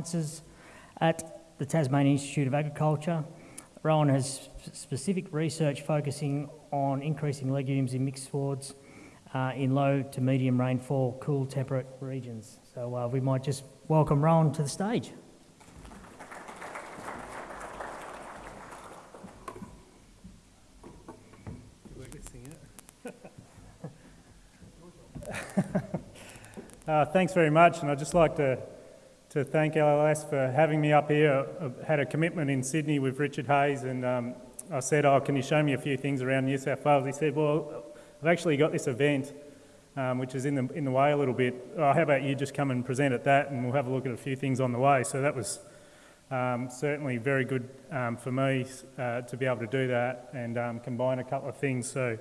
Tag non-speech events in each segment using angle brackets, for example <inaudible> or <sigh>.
Sciences at the Tasmanian Institute of Agriculture. Rowan has specific research focusing on increasing legumes in mixed swards uh, in low to medium rainfall, cool temperate regions. So uh, we might just welcome Rowan to the stage. <laughs> Uh, thanks very much, and I'd just like to, to thank LLS for having me up here. I had a commitment in Sydney with Richard Hayes, and um, I said, oh, can you show me a few things around New South Wales? He said, well, I've actually got this event, um, which is in the, in the way a little bit. Oh, how about you just come and present at that, and we'll have a look at a few things on the way. So that was um, certainly very good um, for me uh, to be able to do that and um, combine a couple of things. So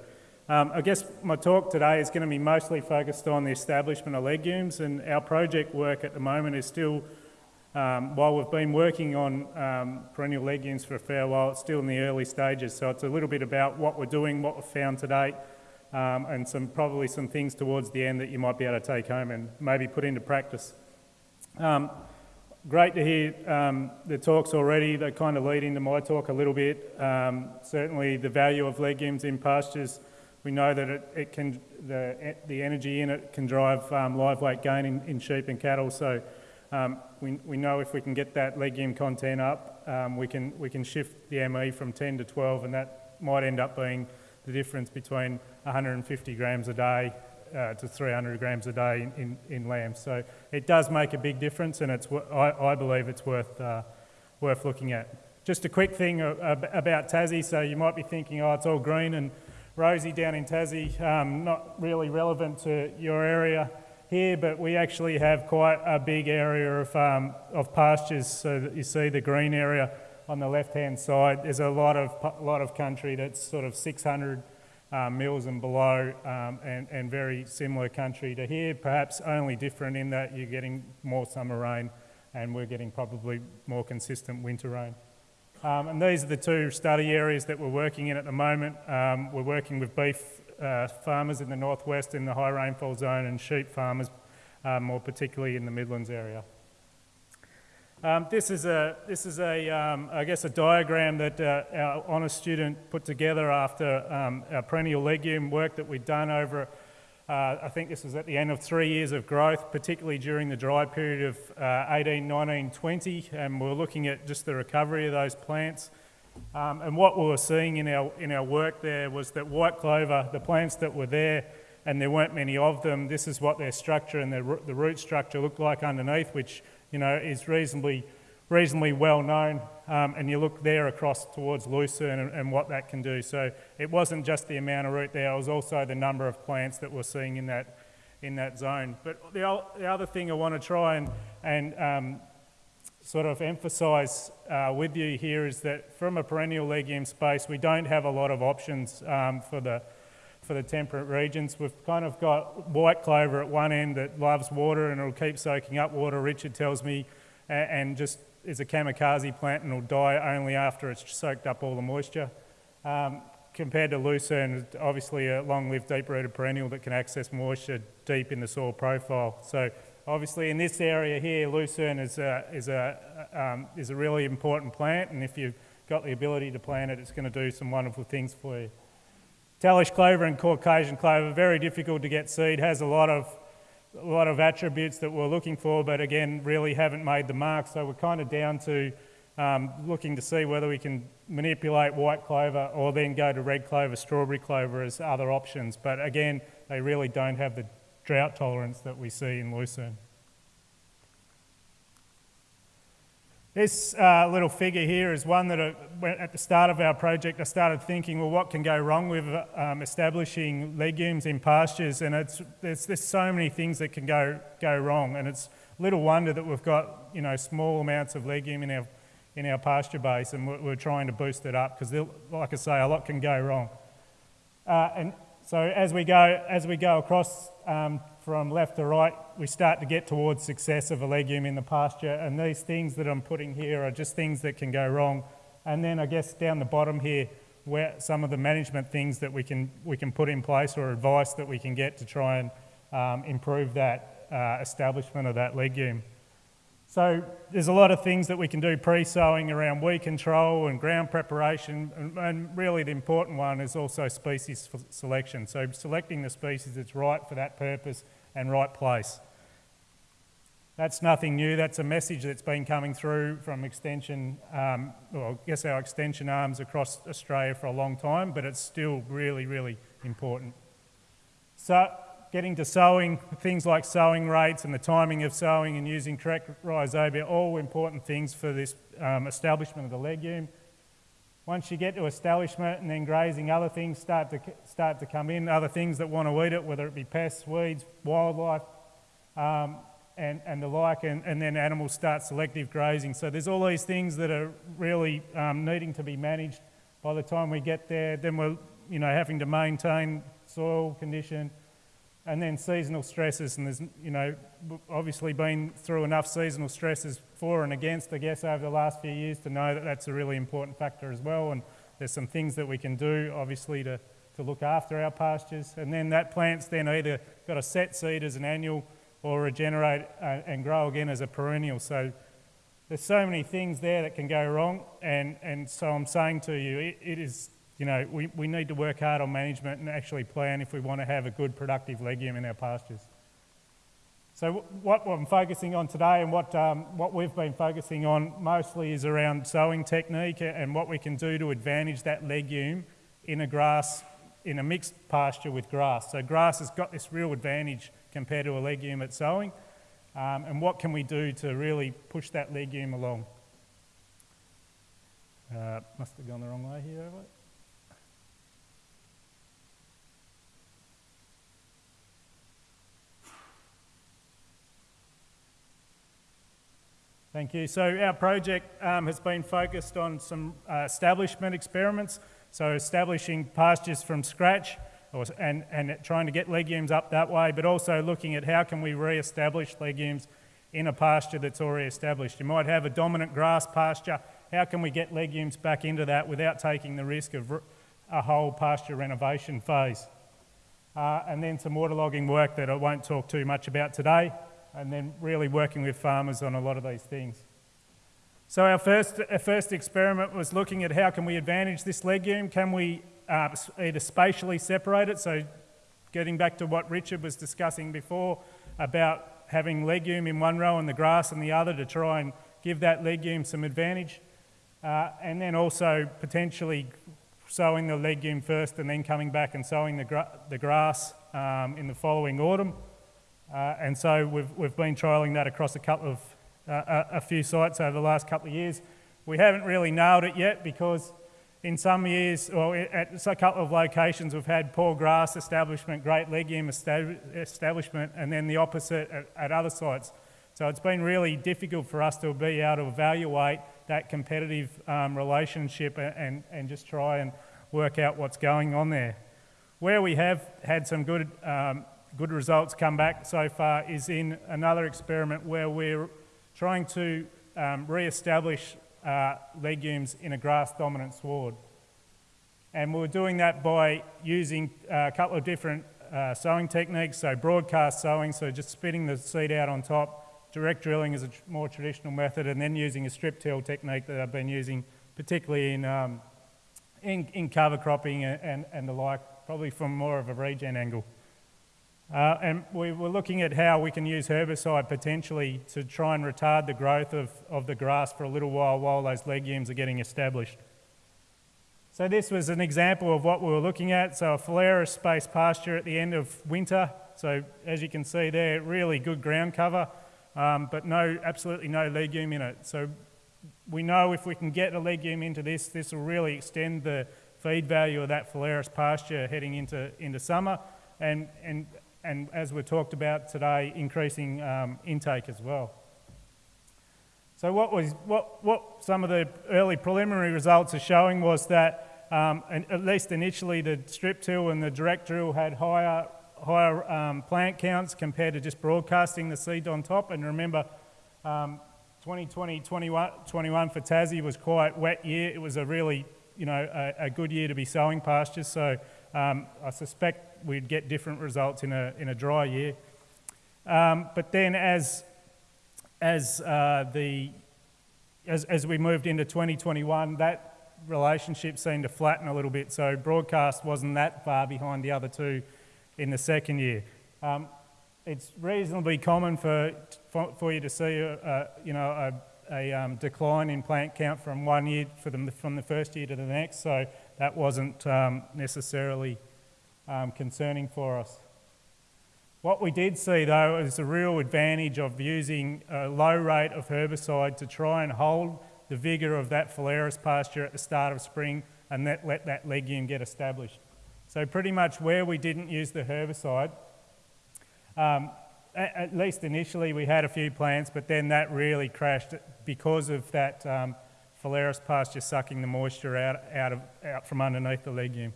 um, I guess my talk today is going to be mostly focused on the establishment of legumes and our project work at the moment is still, um, while we've been working on um, perennial legumes for a fair while, it's still in the early stages. So it's a little bit about what we're doing, what we've found to date, um, and some probably some things towards the end that you might be able to take home and maybe put into practice. Um, great to hear um, the talks already. They kind of lead into my talk a little bit. certainly the value of legumes in pastures we know that it, it can, the, the energy in it can drive um, live weight gain in, in sheep and cattle. So um, we, we know if we can get that legume content up, um, we, can, we can shift the ME from 10 to 12 and that might end up being the difference between 150 grams a day uh, to 300 grams a day in, in, in lambs. So it does make a big difference and it's, I, I believe it's worth, uh, worth looking at. Just a quick thing about Tassie, so you might be thinking, oh, it's all green and rosy down in Tassie, um, not really relevant to your area here, but we actually have quite a big area of, um, of pastures. So that you see the green area on the left-hand side. There's a lot of, lot of country that's sort of 600 um, mils and below um, and, and very similar country to here, perhaps only different in that you're getting more summer rain and we're getting probably more consistent winter rain. Um, and these are the two study areas that we're working in at the moment. Um, we're working with beef uh, farmers in the northwest in the high rainfall zone and sheep farmers uh, more particularly in the Midlands area. Um, this is a, this is a um, I guess a diagram that uh, our honours student put together after um, our perennial legume work that we'd done over uh, I think this was at the end of three years of growth, particularly during the dry period of uh, 18, 19, 20, and we're looking at just the recovery of those plants. Um, and what we were seeing in our, in our work there was that white clover, the plants that were there, and there weren't many of them, this is what their structure and their, the root structure looked like underneath, which you know, is reasonably reasonably well known, um, and you look there across towards Lucerne and, and, what that can do. So it wasn't just the amount of root there, it was also the number of plants that we're seeing in that, in that zone. But the, the other thing I want to try and, and um, sort of emphasise uh, with you here is that from a perennial legume space, we don't have a lot of options um, for the for the temperate regions. We've kind of got white clover at one end that loves water and it'll keep soaking up water, Richard tells me, and just is a kamikaze plant and will die only after it's soaked up all the moisture. Um, compared to lucerne, obviously a long-lived deep-rooted perennial that can access moisture deep in the soil profile. So obviously in this area here, lucerne is a, is a, um, is a really important plant and if you've got the ability to plant it, it's going to do some wonderful things for you. Talysh clover and Caucasian clover, very difficult to get seed, has a lot of a lot of attributes that we're looking for, but again, really haven't made the mark. So we're kind of down to um, looking to see whether we can manipulate white clover or then go to red clover, strawberry clover as other options. But again, they really don't have the drought tolerance that we see in Lucerne. This uh, little figure here is one that uh, at the start of our project I started thinking, well, what can go wrong with um, establishing legumes in pastures? And it's, there's, there's so many things that can go, go wrong. And it's little wonder that we've got, you know, small amounts of legume in our, in our pasture base and we're, we're trying to boost it up because, like I say, a lot can go wrong. Uh, and so as we go, as we go across um, from left to right, we start to get towards success of a legume in the pasture. And these things that I'm putting here are just things that can go wrong. And then I guess down the bottom here, where some of the management things that we can, we can put in place or advice that we can get to try and um, improve that uh, establishment of that legume. So there's a lot of things that we can do pre-sowing around weed control and ground preparation, and, and really the important one is also species selection. So selecting the species that's right for that purpose and right place. That's nothing new. That's a message that's been coming through from extension, um, well, I guess our extension arms across Australia for a long time, but it's still really, really important. So getting to sowing, things like sowing rates and the timing of sowing and using correct rhizobia, all important things for this um, establishment of the legume. Once you get to establishment and then grazing, other things start to, start to come in, other things that want to eat it, whether it be pests, weeds, wildlife, um, and, and the like, and, and then animals start selective grazing. So there's all these things that are really um, needing to be managed by the time we get there. Then we're you know, having to maintain soil condition, and then seasonal stresses, and there's, you know, obviously been through enough seasonal stresses for and against, I guess, over the last few years to know that that's a really important factor as well. And there's some things that we can do, obviously, to, to look after our pastures. And then that plant's then either got a set seed as an annual or regenerate uh, and grow again as a perennial. So there's so many things there that can go wrong. And, and so I'm saying to you, it, it is you know, we, we need to work hard on management and actually plan if we want to have a good productive legume in our pastures. So what I'm focusing on today and what, um, what we've been focusing on mostly is around sowing technique and what we can do to advantage that legume in a grass, in a mixed pasture with grass. So grass has got this real advantage compared to a legume at sowing. Um, and what can we do to really push that legume along? Uh, must have gone the wrong way here, have I? Thank you. So our project um, has been focused on some uh, establishment experiments, so establishing pastures from scratch or, and, and trying to get legumes up that way, but also looking at how can we re-establish legumes in a pasture that's already established. You might have a dominant grass pasture. How can we get legumes back into that without taking the risk of a whole pasture renovation phase? Uh, and then some waterlogging work that I won't talk too much about today and then really working with farmers on a lot of these things. So our first, our first experiment was looking at how can we advantage this legume? Can we uh, either spatially separate it? So getting back to what Richard was discussing before about having legume in one row and the grass in the other to try and give that legume some advantage. Uh, and then also potentially sowing the legume first and then coming back and sowing the, gra the grass um, in the following autumn. Uh, and so we've, we've been trialling that across a couple of, uh, a, a few sites over the last couple of years. We haven't really nailed it yet because in some years, or at a couple of locations, we've had poor grass establishment, great legume establishment, and then the opposite at, at, other sites. So it's been really difficult for us to be able to evaluate that competitive um, relationship and, and just try and work out what's going on there. Where we have had some good um, good results come back so far is in another experiment where we're trying to um, re-establish uh, legumes in a grass-dominant sward. And we're doing that by using a couple of different uh, sowing techniques, so broadcast sowing, so just spitting the seed out on top, direct drilling is a tr more traditional method, and then using a strip till technique that I've been using particularly in, um, in, in, cover cropping and, and, and the like, probably from more of a regen angle. Uh, and we were looking at how we can use herbicide potentially to try and retard the growth of, of the grass for a little while while those legumes are getting established. So this was an example of what we were looking at. So a phalaris space pasture at the end of winter. So as you can see there, really good ground cover, um, but no, absolutely no legume in it. So we know if we can get a legume into this, this will really extend the feed value of that phalaris pasture heading into, into summer. And, and and as we talked about today, increasing um, intake as well. So what, was, what, what some of the early preliminary results are showing was that, um, at least initially, the strip till and the direct drill had higher, higher um, plant counts compared to just broadcasting the seed on top. And remember, 2020, um, 21, 21 for Tassie was quite wet year. It was a really, you know, a, a good year to be sowing pastures. So um, I suspect we'd get different results in a, in a dry year. Um, but then as, as, uh, the, as, as we moved into 2021, that relationship seemed to flatten a little bit. So broadcast wasn't that far behind the other two in the second year. Um, it's reasonably common for, for, you to see a, a you know, a, a um, decline in plant count from one year for the, from the first year to the next, so that wasn't um, necessarily um, concerning for us. What we did see though is a real advantage of using a low rate of herbicide to try and hold the vigour of that phalaris pasture at the start of spring and let, let that legume get established. So pretty much where we didn't use the herbicide, um, at, at, least initially we had a few plants, but then that really crashed because of that um, phalaris pasture sucking the moisture out, out, of, out from underneath the legume.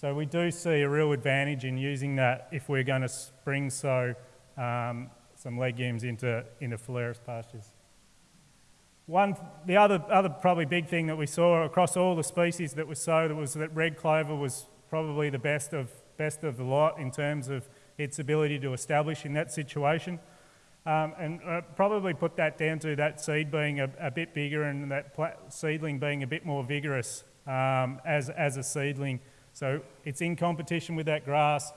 So we do see a real advantage in using that if we're going to spring sow um, some legumes into, into phalaris pastures. One, the other, other probably big thing that we saw across all the species that were sowed was that red clover was probably the best of, best of the lot in terms of its ability to establish in that situation. Um, and uh, probably put that down to that seed being a, a bit bigger and that seedling being a bit more vigorous um, as, as a seedling so it's in competition with that grass.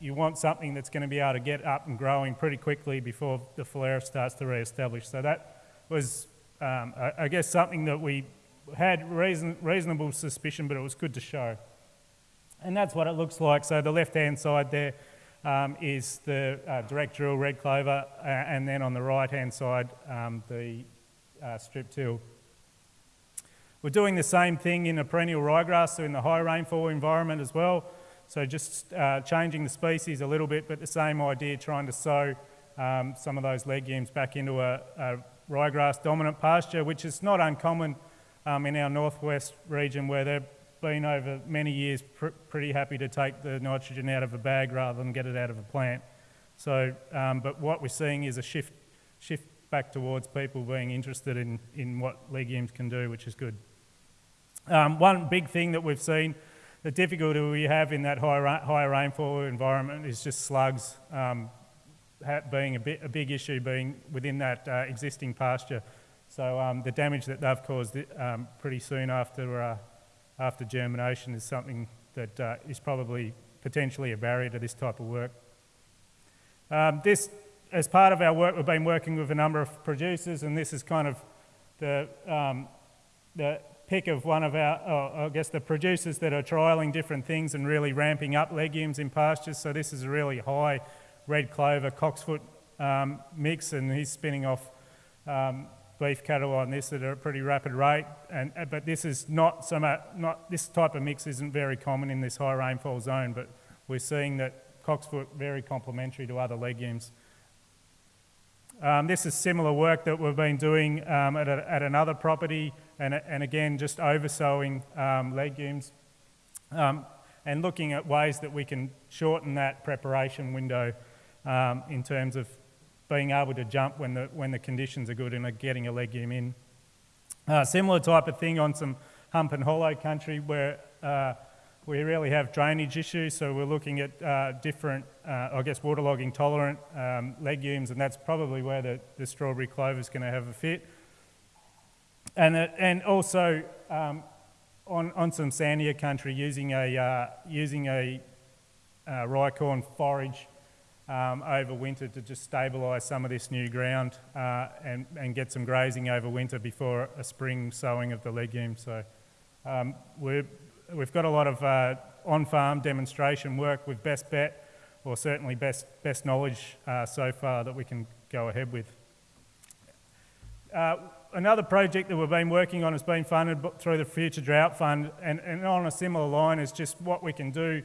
You want something that's going to be able to get up and growing pretty quickly before the phalaris starts to re-establish. So that was, um, I guess, something that we had reason, reasonable suspicion, but it was good to show. And that's what it looks like. So the left-hand side there um, is the uh, direct drill red clover, uh, and then on the right-hand side, um, the uh, strip till. We're doing the same thing in a perennial ryegrass, so in the high rainfall environment as well. So just uh, changing the species a little bit, but the same idea, trying to sow um, some of those legumes back into a, a, ryegrass dominant pasture, which is not uncommon um, in our northwest region where they've been over many years pr pretty happy to take the nitrogen out of a bag rather than get it out of a plant. So, um, but what we're seeing is a shift, shift back towards people being interested in, in what legumes can do, which is good. Um, one big thing that we've seen, the difficulty we have in that high, ra higher rainfall environment is just slugs um, being a, bit, a, big issue being within that uh, existing pasture. So um, the damage that they've caused um, pretty soon after, uh, after germination is something that uh, is probably potentially a barrier to this type of work. Um, this, as part of our work, we've been working with a number of producers and this is kind of the, um, the pick of one of our, oh, I guess, the producers that are trialling different things and really ramping up legumes in pastures. So this is a really high red clover cocksfoot um, mix, and he's spinning off um, beef cattle on this at a pretty rapid rate. And, uh, but this is not so much, not, this type of mix isn't very common in this high rainfall zone, but we're seeing that cocksfoot very complementary to other legumes. Um, this is similar work that we've been doing um, at, a, at, another property and, and again just oversowing um, legumes um, and looking at ways that we can shorten that preparation window um, in terms of being able to jump when the, when the conditions are good and getting a legume in. Uh, similar type of thing on some hump and hollow country where uh, we really have drainage issues, so we're looking at uh, different, uh, I guess, waterlogging tolerant um, legumes, and that's probably where the, the strawberry clover is going to have a fit. And, uh, and also um, on, on some sandier country, using a, uh, using a uh, rye corn forage um, over winter to just stabilise some of this new ground uh, and, and get some grazing over winter before a spring sowing of the legumes. So um, we're we've got a lot of uh, on-farm demonstration work with best bet, or certainly best, best knowledge uh, so far that we can go ahead with. Uh, another project that we've been working on has been funded through the Future Drought Fund, and, and on a similar line is just what we can do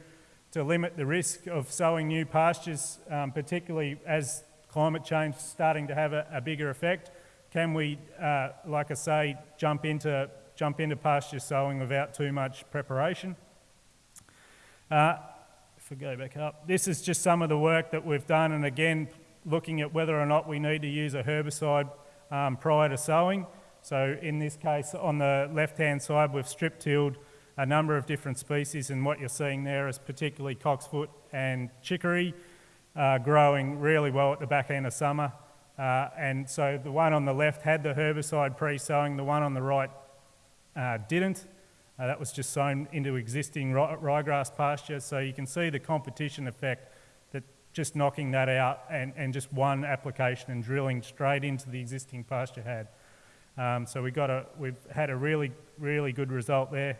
to limit the risk of sowing new pastures, um, particularly as climate change is starting to have a, a bigger effect. Can we, uh, like I say, jump into jump into pasture sowing without too much preparation. Uh, if we go back up, this is just some of the work that we've done, and again, looking at whether or not we need to use a herbicide um, prior to sowing. So in this case, on the left-hand side, we've strip tilled a number of different species, and what you're seeing there is particularly cocksfoot and chicory uh, growing really well at the back end of summer. Uh, and so the one on the left had the herbicide pre-sowing, the one on the right uh, didn't. Uh, that was just sown into existing ryegrass pasture. So you can see the competition effect that just knocking that out and, and just one application and drilling straight into the existing pasture had. Um, so we got a, we've had a really, really good result there.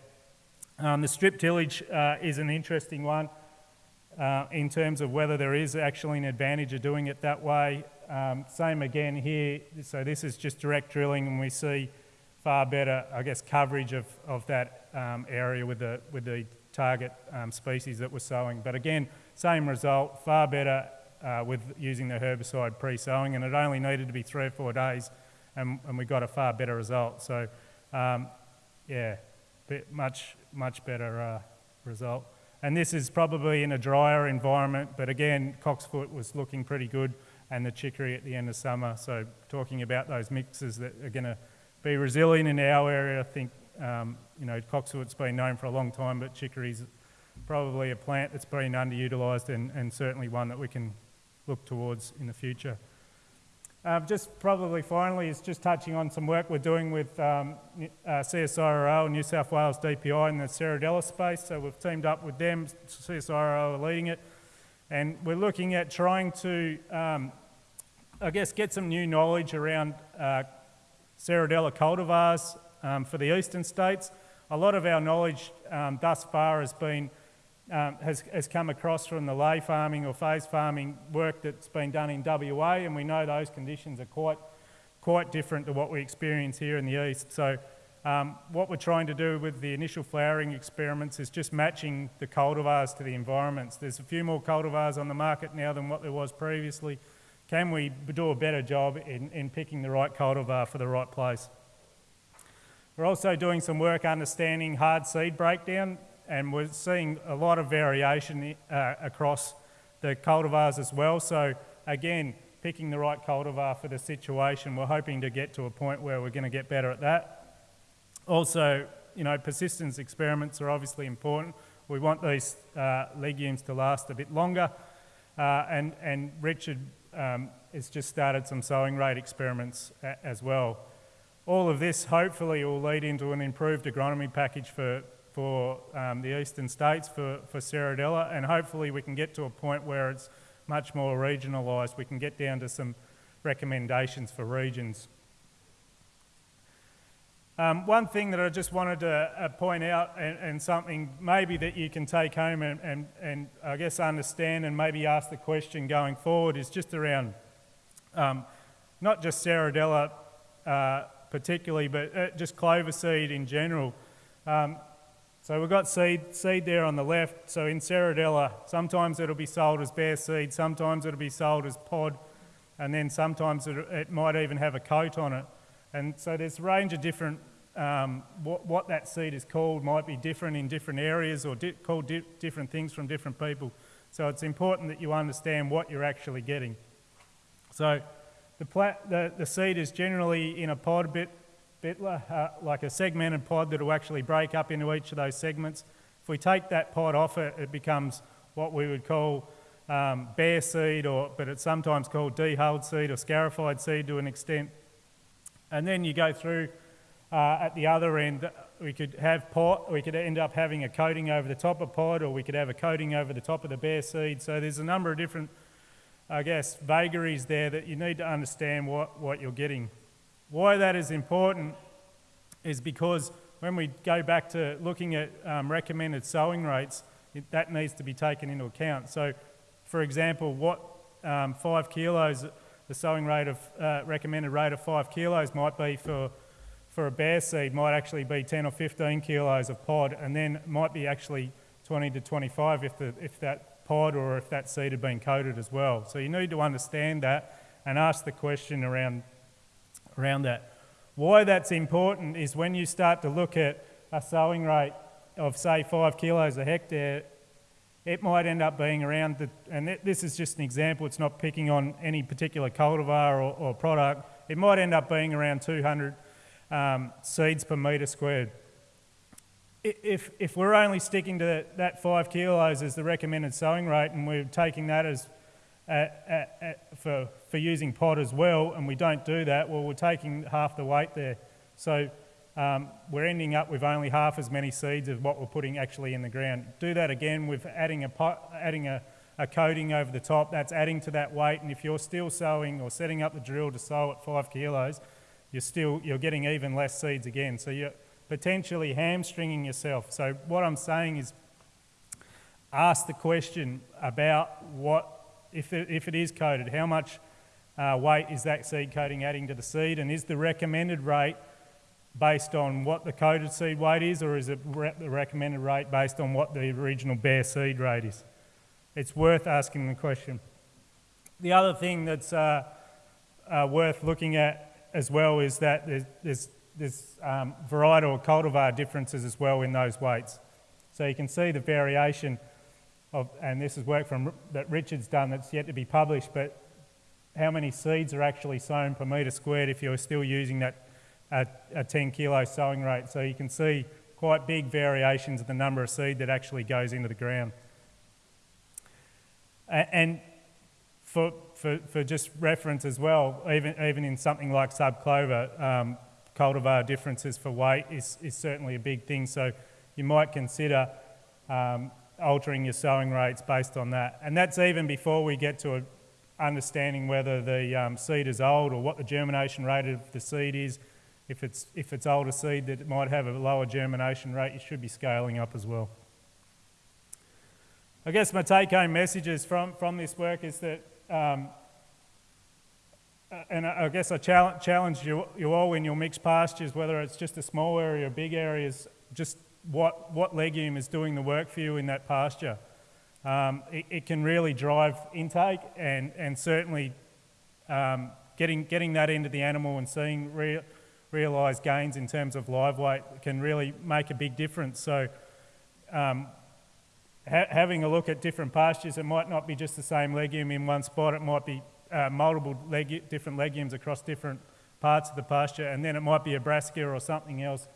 Um, the strip tillage uh, is an interesting one uh, in terms of whether there is actually an advantage of doing it that way. Um, same again here. So this is just direct drilling and we see far better, I guess, coverage of, of that um, area with the, with the target um, species that we're sowing. But again, same result, far better uh, with using the herbicide pre-sowing and it only needed to be three or four days and, and we got a far better result. So um, yeah, bit, much, much better uh, result. And this is probably in a drier environment, but again, Cocksfoot was looking pretty good and the chicory at the end of summer. So talking about those mixes that are going to be resilient in our area. I think, um, you know, Cocksfoot's been known for a long time, but chicory's probably a plant that's been underutilised and, and certainly one that we can look towards in the future. Um, just probably finally is just touching on some work we're doing with um, uh, CSIRO, New South Wales DPI in the Serradella space. So we've teamed up with them, CSIRO are leading it, and we're looking at trying to, um, I guess, get some new knowledge around uh, Serradella cultivars um, for the eastern states. A lot of our knowledge um, thus far has been um, has, has come across from the ley farming or phase farming work that's been done in WA, and we know those conditions are quite quite different to what we experience here in the east. So um, what we're trying to do with the initial flowering experiments is just matching the cultivars to the environments. There's a few more cultivars on the market now than what there was previously. Can we do a better job in, in picking the right cultivar for the right place? We're also doing some work understanding hard seed breakdown and we're seeing a lot of variation uh, across the cultivars as well. So again, picking the right cultivar for the situation, we're hoping to get to a point where we're going to get better at that. Also, you know, persistence experiments are obviously important. We want these uh, legumes to last a bit longer. Uh, and, and Richard um, has just started some sowing rate experiments as well. All of this hopefully will lead into an improved agronomy package for, for um, the eastern states, for, for Serradella, and hopefully we can get to a point where it's much more regionalised. We can get down to some recommendations for regions. Um, one thing that I just wanted to uh, point out, and, and, something maybe that you can take home and, and, and, I guess understand and maybe ask the question going forward, is just around um, not just Serradella uh, particularly, but uh, just clover seed in general. Um, so we've got seed, seed there on the left. So in Serradella, sometimes it'll be sold as bare seed, sometimes it'll be sold as pod, and then sometimes it, it might even have a coat on it. And so there's a range of different um, what, what, that seed is called might be different in different areas or di called di different things from different people. So it's important that you understand what you're actually getting. So the, the, the seed is generally in a pod, bit, bit uh, like a segmented pod that will actually break up into each of those segments. If we take that pod off it, it becomes what we would call um, bare seed, or, but it's sometimes called dehulled seed or scarified seed to an extent. And then you go through uh, at the other end, we could have pot, we could end up having a coating over the top of pod, or we could have a coating over the top of the bare seed. So there's a number of different, I guess, vagaries there that you need to understand what, what you're getting. Why that is important is because when we go back to looking at um, recommended sowing rates, it, that needs to be taken into account. So, for example, what um, five kilos, the sowing rate of uh, recommended rate of five kilos might be for for a bare seed might actually be 10 or 15 kilos of pod and then might be actually 20 to 25 if, the, if that pod or if that seed had been coated as well. So you need to understand that and ask the question around, around that. Why that's important is when you start to look at a sowing rate of say 5 kilos a hectare, it might end up being around, the, and this is just an example, it's not picking on any particular cultivar or, or product, it might end up being around 200 um, seeds per metre squared. If, if we're only sticking to that five kilos as the recommended sowing rate and we're taking that as, at, at, at, for, for using pod as well, and we don't do that, well, we're taking half the weight there. So um, we're ending up with only half as many seeds as what we're putting actually in the ground. Do that again with adding a, pot, adding a, a coating over the top, that's adding to that weight, and if you're still sowing or setting up the drill to sow at five kilos, you're still you're getting even less seeds again. So you're potentially hamstringing yourself. So what I'm saying is ask the question about what if it, if it is coated, how much uh, weight is that seed coating adding to the seed, and is the recommended rate based on what the coated seed weight is, or is it re- the recommended rate based on what the original bare seed rate is? It's worth asking the question. The other thing that's uh, uh, worth looking at as well is that there's, there's, there's um, varietal cultivar differences as well in those weights. So you can see the variation of, and this is work from, that Richard's done that's yet to be published, but how many seeds are actually sown per metre squared if you're still using that uh, a 10 kilo sowing rate. So you can see quite big variations of the number of seed that actually goes into the ground. And for, for, for just reference as well, even, even in something like subclover, um, cultivar differences for weight is, is certainly a big thing. So you might consider um, altering your sowing rates based on that. And that's even before we get to understanding whether the um, seed is old or what the germination rate of the seed is. If it's, if it's older seed that might have a lower germination rate, you should be scaling up as well. I guess my take home messages from, from this work is that um, and I guess I challenge challenge you, you all in your mixed pastures, whether it's just a small area or big areas, just what, what legume is doing the work for you in that pasture. Um, it, it, can really drive intake and, and certainly um, getting, getting that into the animal and seeing re- realised gains in terms of live weight can really make a big difference. So um, ha- having a look at different pastures, it might not be just the same legume in one spot, it might be uh, multiple different legumes across different parts of the pasture, and then it might be a brassica or something else.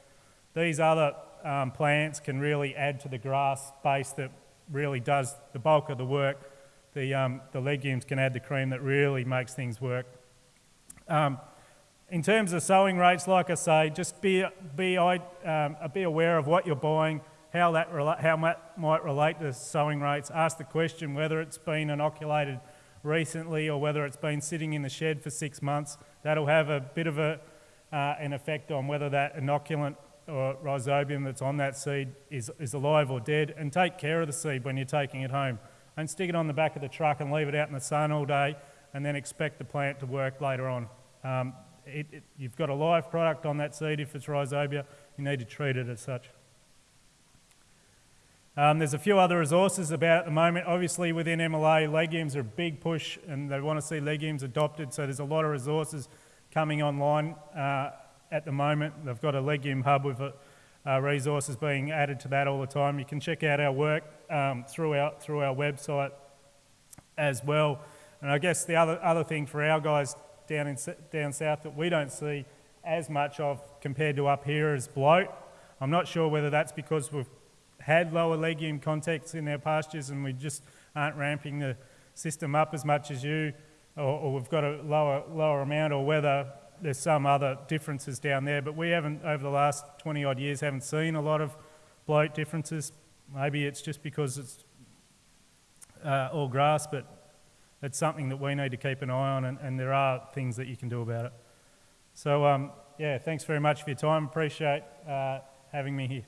These other um, plants can really add to the grass base that really does the bulk of the work. The, um, the legumes can add the cream that really makes things work. Um, in terms of sowing rates, like I say, just be, be, um, be aware of what you're buying, how that how might relate to sowing rates. Ask the question whether it's been inoculated recently or whether it's been sitting in the shed for six months. That'll have a bit of a, uh, an effect on whether that inoculant or rhizobium that's on that seed is, is alive or dead. And take care of the seed when you're taking it home. Don't stick it on the back of the truck and leave it out in the sun all day and then expect the plant to work later on. Um, it, it, you've got a live product on that seed if it's rhizobia, you need to treat it as such. Um, there's a few other resources about at the moment. Obviously, within MLA, legumes are a big push and they want to see legumes adopted, so there's a lot of resources coming online uh, at the moment. They've got a legume hub with uh, resources being added to that all the time. You can check out our work um, through, our, through our website as well. And I guess the other, other thing for our guys down, in, down south that we don't see as much of compared to up here is bloat. I'm not sure whether that's because we've had lower legume contacts in our pastures and we just aren't ramping the system up as much as you, or, or we've got a lower, lower amount, or whether there's some other differences down there. But we haven't, over the last 20 odd years, haven't seen a lot of bloat differences. Maybe it's just because it's uh, all grass, but it's something that we need to keep an eye on, and, and there are things that you can do about it. So, um, yeah, thanks very much for your time. Appreciate uh, having me here.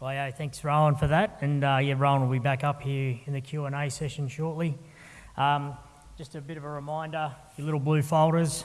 Well, yeah, thanks, Rowan, for that. And uh, yeah, Rowan will be back up here in the Q&A session shortly. Um, just a bit of a reminder, your little blue folders,